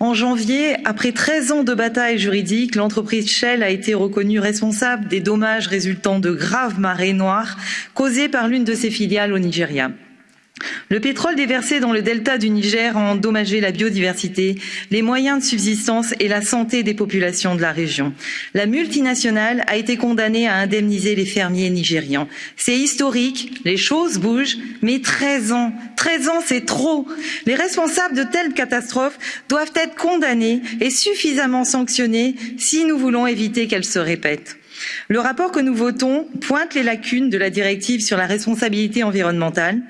En janvier, après 13 ans de bataille juridique, l'entreprise Shell a été reconnue responsable des dommages résultant de graves marées noires causées par l'une de ses filiales au Nigeria. Le pétrole déversé dans le delta du Niger a endommagé la biodiversité, les moyens de subsistance et la santé des populations de la région. La multinationale a été condamnée à indemniser les fermiers nigérians. C'est historique, les choses bougent, mais 13 ans, 13 ans c'est trop. Les responsables de telles catastrophes doivent être condamnés et suffisamment sanctionnés si nous voulons éviter qu'elles se répètent. Le rapport que nous votons pointe les lacunes de la directive sur la responsabilité environnementale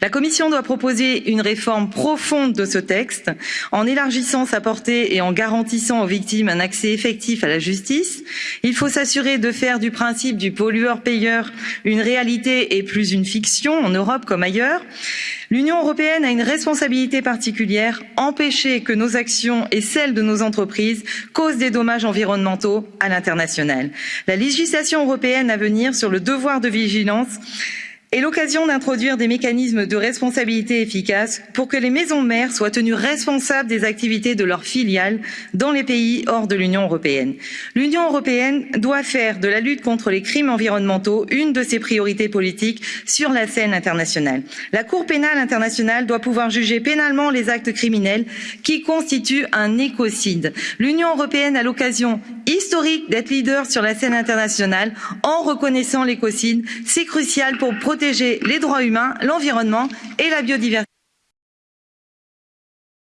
la Commission doit proposer une réforme profonde de ce texte en élargissant sa portée et en garantissant aux victimes un accès effectif à la justice. Il faut s'assurer de faire du principe du pollueur-payeur une réalité et plus une fiction en Europe comme ailleurs. L'Union européenne a une responsabilité particulière, empêcher que nos actions et celles de nos entreprises causent des dommages environnementaux à l'international. La législation européenne à venir sur le devoir de vigilance est l'occasion d'introduire des mécanismes de responsabilité efficaces pour que les maisons mères soient tenues responsables des activités de leurs filiales dans les pays hors de l'Union européenne. L'Union européenne doit faire de la lutte contre les crimes environnementaux une de ses priorités politiques sur la scène internationale. La Cour pénale internationale doit pouvoir juger pénalement les actes criminels qui constituent un écocide. L'Union européenne a l'occasion historique d'être leader sur la scène internationale en reconnaissant l'écocide. C'est crucial pour protéger les droits humains, l'environnement et la biodiversité.